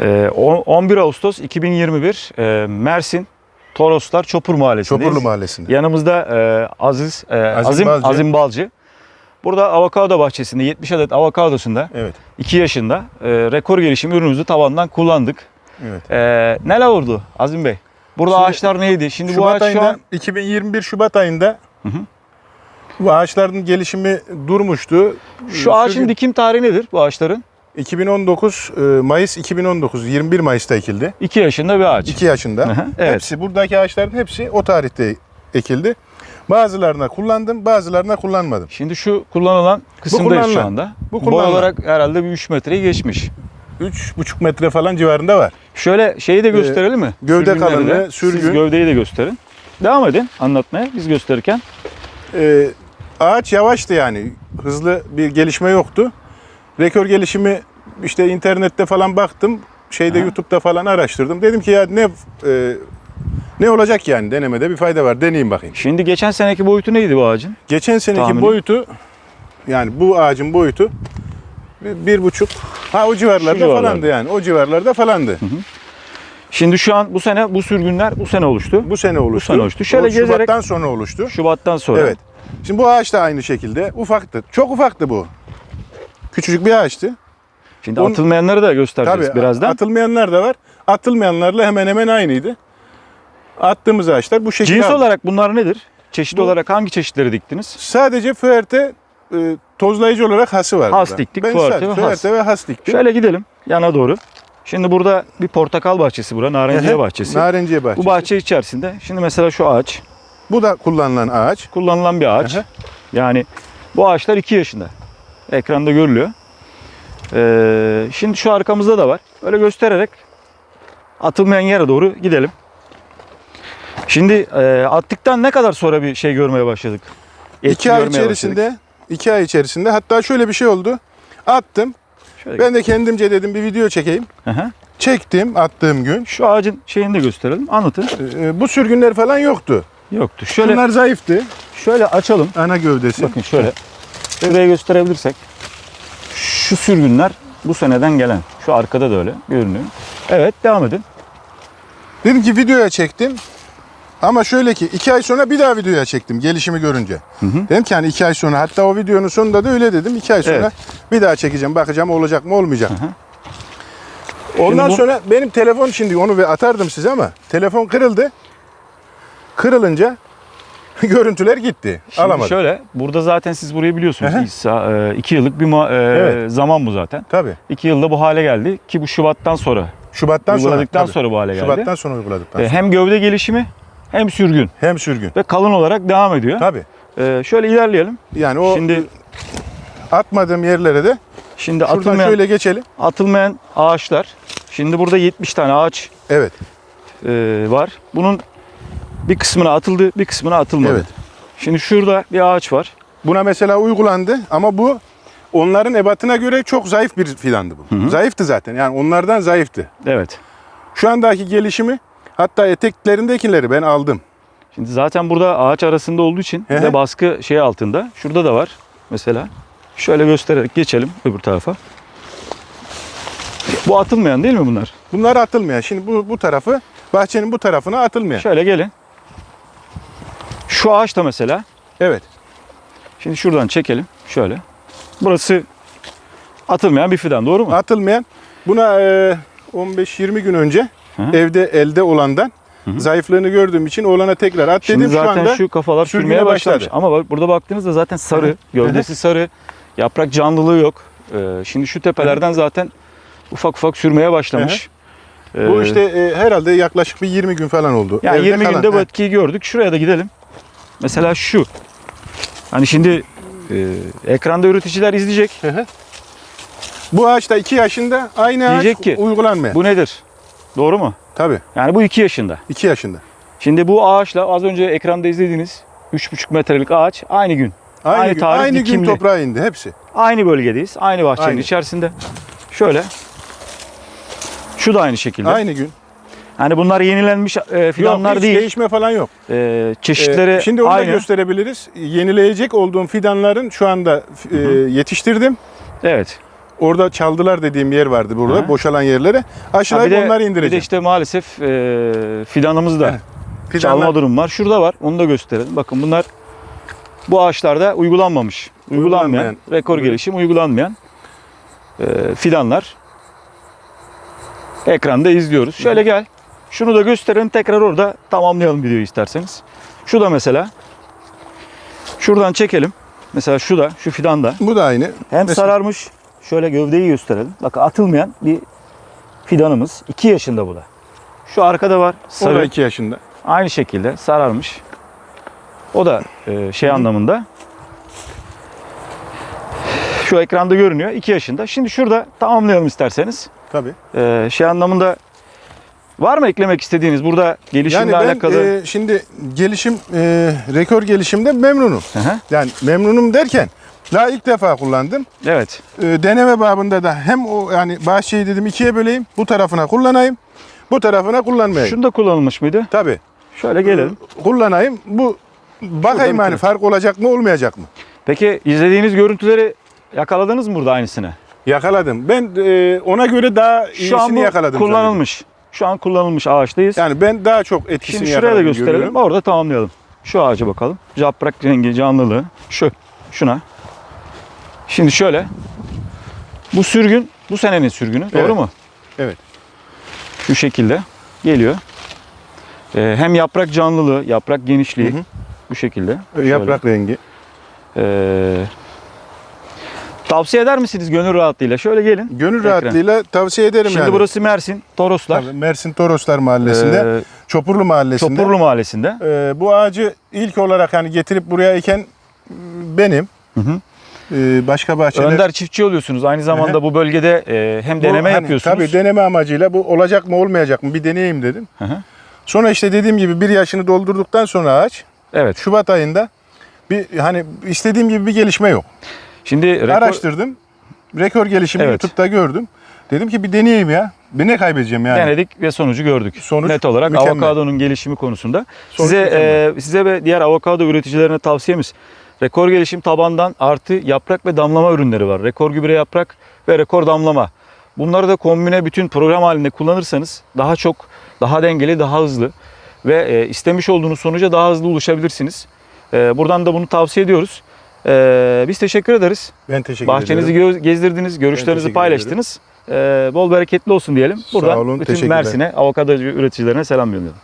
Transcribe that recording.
Ee, on- 11 Ağustos 2021 e, Mersin Toroslar Çopur Mahallesi'ndeyiz. Çopurlu Mahallesi'nde. Yanımızda e, Aziz, e, Azim Azim, Balcı. Azim Balcı. Burada avokado bahçesinde 70 adet avokadosunda Evet. 2 yaşında e, rekor gelişim ürünümüzü tavandan kullandık. Evet. E, neler oldu Azim Bey? Burada Şimdi ağaçlar neydi? Şimdi bu Şubat ağaç ayında şu an 2021 Şubat ayında hı. bu ağaçların gelişimi durmuştu. şu Sürgün- dikim tarihi nedir bu ağaçların? 2019 e, Mayıs 2019 21 Mayıs'ta ekildi. 2 yaşında bir ağaç. 2 yaşında. Evet. Hepsi buradaki ağaçların hepsi o tarihte ekildi. Bazılarına kullandım, bazılarına kullanmadım. Şimdi şu kullanılan kısımdayız şu anda. Bu Boy kullanılan. olarak herhalde bir 3 metreyi geçmiş. 3,5 metre falan civarında var. Şöyle şeyi de gösterelim mi? Ee, gövde Sürgünleri kalınlığı, de. Siz sürgün. gövdeyi de gösterin. Devam edin anlatmaya biz gösterirken. Ee, ağaç yavaştı yani. Hızlı bir gelişme yoktu. Rekor gelişimi işte internette falan baktım. Şeyde Aha. YouTube'da falan araştırdım. Dedim ki ya ne e, ne olacak yani denemede bir fayda var. Deneyeyim bakayım. Şimdi geçen seneki boyutu neydi bu ağacın? Geçen seneki Tahmini? boyutu yani bu ağacın boyutu bir, bir buçuk ha o civarlarda civarlarda. falandı yani. O civarlarda falandı. Şimdi şu an bu sene bu sürgünler bu sene oluştu. Bu sene oluştu. sene oluştu. Şöyle O gezerek- Şubat'tan sonra oluştu. Şubattan sonra. Evet. Şimdi bu ağaç da aynı şekilde ufaktı. Çok ufaktı bu. Küçücük bir ağaçtı. Şimdi Bunun- atılmayanları da göstereceğiz Tabii birazdan. atılmayanlar da var. Atılmayanlarla hemen hemen aynıydı. Attığımız ağaçlar bu şekilde. Cins aldı. olarak bunlar nedir? Çeşit Bu- olarak hangi çeşitleri diktiniz? Sadece füerte e, tozlayıcı olarak hası var. Has burada. diktik, Ben füerte sadece ve has. ve has diktim. Şöyle gidelim yana doğru. Şimdi burada bir portakal bahçesi bura, narenciye bahçesi. Narenciye bahçesi. Bu bahçe içerisinde şimdi mesela şu ağaç Bu da kullanılan ağaç. kullanılan bir ağaç. Yani bu ağaçlar 2 yaşında. Ekranda görülüyor. Ee, şimdi şu arkamızda da var. Böyle göstererek atılmayan yere doğru gidelim. Şimdi e, attıktan ne kadar sonra bir şey görmeye başladık? Etki iki ay içerisinde, başladık. iki ay içerisinde hatta şöyle bir şey oldu. Attım. Şöyle Ben de kendimce dedim bir video çekeyim. Hı hı. Çektim attığım gün. Şu ağacın şeyini de gösterelim. Anlatın. E, bu sürgünler falan yoktu. Yoktu. Şöyle Bunlar zayıftı. şöyle açalım. Ana gövdesi. Bakın şöyle. Şuraya gösterebilirsek. Şu sürgünler bu seneden gelen. Şu arkada da öyle görünüyor. Evet devam edin. Dedim ki videoya çektim. Ama şöyle ki iki ay sonra bir daha videoya çektim gelişimi görünce. hı. Dedim ki hani iki ay sonra hatta o videonun sonunda da öyle dedim. iki ay sonra Evet. bir daha çekeceğim bakacağım olacak mı olmayacak. hı. Ondan Şimdi bu- sonra benim telefon şimdi onu ve atardım size ama telefon kırıldı. Kırılınca görüntüler gitti. Şimdi Alamadım. şöyle burada zaten siz burayı biliyorsunuz. Hı. İsa, e, iki yıllık bir e, Evet. zaman bu zaten. Tabii. İki yılda bu hale geldi ki bu Şubat'tan sonra Şubat'tan sonra. uyguladıktan tabii. sonra bu hale geldi. Şubat'tan sonra uyguladıktan E, sonra. hem gövde gelişimi hem sürgün Hem sürgün. ve kalın olarak devam ediyor. Tabii. E, şöyle ilerleyelim. Yani o Şimdi atmadığım yerlere de şimdi şuradan atılmayan şöyle geçelim. atılmayan ağaçlar. Şimdi burada 70 tane ağaç Evet. e, var. Bunun bir kısmına atıldı, bir kısmına atılmadı. Evet. Şimdi şurada bir ağaç var. Buna mesela uygulandı ama bu onların ebatına göre çok zayıf bir fidandı bu. Zayıftı zaten. Yani onlardan zayıftı. Evet. Şu andaki gelişimi hatta eteklerindekileri ben aldım. Şimdi zaten burada ağaç arasında olduğu için bir Hı de hı. baskı şey altında. Şurada da var mesela. Şöyle göstererek geçelim öbür tarafa. Bu atılmayan değil mi bunlar? Bunlar atılmayan. Şimdi bu, bu tarafı bahçenin bu tarafına atılmayan. Şöyle gelin. Şu ağaç da mesela. Evet. Şimdi şuradan çekelim. Şöyle. Burası atılmayan bir fidan doğru mu? Atılmayan. Buna e, 15-20 gün önce Hı. evde elde olandan zayıflığını gördüğüm için oğlana tekrar at Şimdi dedim. Şu zaten anda şu kafalar sürmeye başlamış. başladı. Ama bak burada baktığınızda zaten sarı. Gövdesi sarı. Yaprak canlılığı yok. Ee, şimdi şu tepelerden zaten ufak ufak sürmeye başlamış. bu Ee, işte e, herhalde yaklaşık bir 20 gün falan oldu. Yani Evde 20 kalan. günde bu etkiyi gördük. Şuraya da gidelim. Mesela şu. Hani şimdi e, ekranda üreticiler izleyecek. Hı hı. Bu ağaç da 2 yaşında aynı ağaç Diyecek ki, uygulanmıyor. Bu nedir? Doğru mu? Tabii Yani bu 2 yaşında. 2 yaşında. Şimdi bu ağaçla az önce ekranda izlediğiniz 3,5 metrelik ağaç aynı gün. Aynı, Aynı gün, tarih aynı gün toprağa indi hepsi. Aynı bölgedeyiz. Aynı bahçenin Aynı. içerisinde. Şöyle. Şu da aynı şekilde. Aynı gün. Hani bunlar yenilenmiş e, fidanlar yok, hiç değil. değişme falan yok. E, çeşitleri Ee, şimdi onu da aynı. gösterebiliriz. Yenileyecek olduğum fidanların şu anda e, yetiştirdim. Evet. orada çaldılar dediğim yer vardı burada. Hı. Boşalan yerlere. Bir, de, onları bir de indireceğim. işte maalesef e, fidanımız da Fidanlar- çalma durum var. Şurada var. Onu da gösterelim. Bakın bunlar bu ağaçlarda uygulanmamış. Uygulanmayan, Uygulanmayan. rekor gelişim uygulanmayan e, fidanlar. Ekranda izliyoruz. Şöyle gel. Şunu da gösterelim. Tekrar orada tamamlayalım videoyu isterseniz. Şu da mesela. Şuradan çekelim. Mesela şu da, şu fidan da. Bu da aynı. Hem Mesela- sararmış. Şöyle gövdeyi gösterelim. Bakın atılmayan bir fidanımız. 2 yaşında bu da. Şu arkada var. O da Sarı. 2 yaşında. Aynı şekilde sararmış. O da e, şey anlamında. Şu ekranda görünüyor. 2 yaşında. Şimdi şurada tamamlayalım isterseniz. Tabii. E, şey anlamında var mı eklemek istediğiniz burada gelişimle Yani ben alakalı? e, şimdi gelişim, e, rekor gelişimde memnunum. Hı hı. Yani memnunum derken daha ilk defa kullandım. Evet. E, deneme babında da hem o yani bahçeyi dedim ikiye böleyim. Bu tarafına kullanayım. Bu tarafına kullanmayayım. Şunda kullanılmış mıydı? Tabii. Şöyle gelelim. Kullanayım. Bu bakayım Şurada hani fark olacak mı olmayacak mı? Peki izlediğiniz görüntüleri yakaladınız mı burada aynısını? Yakaladım. Ben e, ona göre daha iyisini Şu an bu yakaladım. kullanılmış. Şu an kullanılmış ağaçtayız. Yani ben daha çok etkisini Şimdi şuraya da gösterelim. görüyorum. Orada tamamlayalım. Şu ağaca bakalım. Yaprak rengi, canlılığı. Şu. Şuna. Şimdi şöyle. Bu sürgün bu senenin sürgünü. Doğru Evet. mu? Evet. Şu şekilde geliyor. Ee, hem yaprak canlılığı, yaprak genişliği Hı hı. bu şekilde. Şöyle. Yaprak rengi. Ee, tavsiye eder misiniz gönül rahatlığıyla? Şöyle gelin. Gönül Ekran. rahatlığıyla tavsiye ederim Şimdi yani. burası Mersin, Toroslar. Tabii, Mersin Toroslar Mahallesi'nde, Ee, Çopurlu Mahallesi'nde. Çopurlu Mahallesi'nde. Ee, bu ağacı ilk olarak hani getirip buraya eken benim. Hı hı. Ee, başka bahçeler. Önder çiftçi oluyorsunuz. Aynı zamanda Hı hı. bu bölgede e, hem Bu deneme hani yapıyorsunuz. Tabii deneme amacıyla bu olacak mı olmayacak mı bir deneyeyim dedim. Hı hı. Sonra işte dediğim gibi bir yaşını doldurduktan sonra ağaç Evet. Şubat ayında bir hani istediğim gibi bir gelişme yok. Şimdi rekor, Araştırdım. Rekor gelişimi Evet. YouTube'da gördüm. Dedim ki bir deneyeyim ya. Bir ne kaybedeceğim yani. denedik ve sonucu gördük. Sonuç Net olarak mükemmel. avokadonun gelişimi konusunda. Sonuç size mükemmel. e, size ve diğer avokado üreticilerine tavsiyemiz rekor gelişim tabandan artı yaprak ve damlama ürünleri var. Rekor gübre yaprak ve rekor damlama. Bunları da kombine bütün program halinde kullanırsanız daha çok, daha dengeli, daha hızlı ve e, istemiş olduğunuz sonuca daha hızlı ulaşabilirsiniz. E, buradan da bunu tavsiye ediyoruz. E, biz teşekkür ederiz. Ben teşekkür Bahçenizi ederim. gö- gezdirdiniz, görüşlerinizi paylaştınız. Ee, bol bereketli olsun diyelim. Sağ Buradan olun, bütün. Mersin'e, avokado üreticilerine selam gönderiyorum.